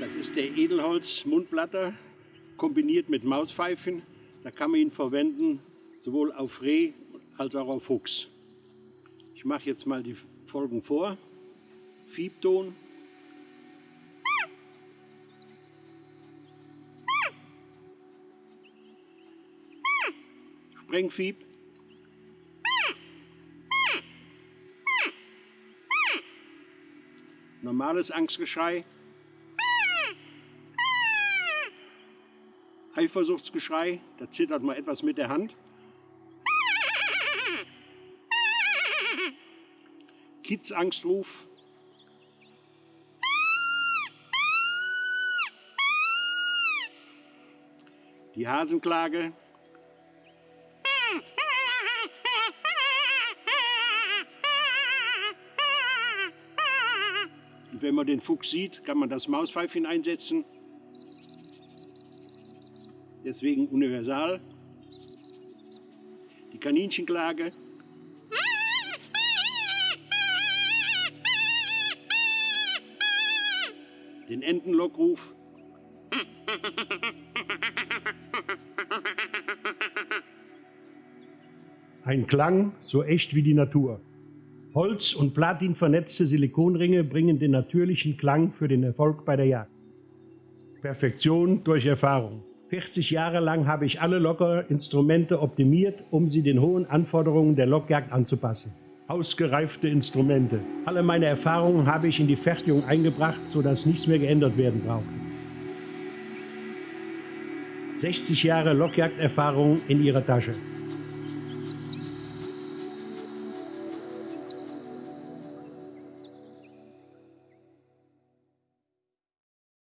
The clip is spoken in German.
Das ist der Edelholz Mundblatter kombiniert mit Mauspfeifen. Da kann man ihn verwenden sowohl auf Reh als auch auf Fuchs. Ich mache jetzt mal die Folgen vor. Fiebton. Sprengfieb. Normales Angstgeschrei. Eifersuchtsgeschrei, da zittert man etwas mit der Hand. Kids-Angstruf. Die Hasenklage. Und wenn man den Fuchs sieht, kann man das Mauspfeifchen einsetzen. Deswegen universal. Die Kaninchenklage. Den Entenlockruf. Ein Klang so echt wie die Natur. Holz- und Platin vernetzte Silikonringe bringen den natürlichen Klang für den Erfolg bei der Jagd. Perfektion durch Erfahrung. 40 Jahre lang habe ich alle Lockerinstrumente optimiert, um sie den hohen Anforderungen der Lockjagd anzupassen. Ausgereifte Instrumente. Alle meine Erfahrungen habe ich in die Fertigung eingebracht, sodass nichts mehr geändert werden braucht. 60 Jahre Lockjagderfahrung in Ihrer Tasche.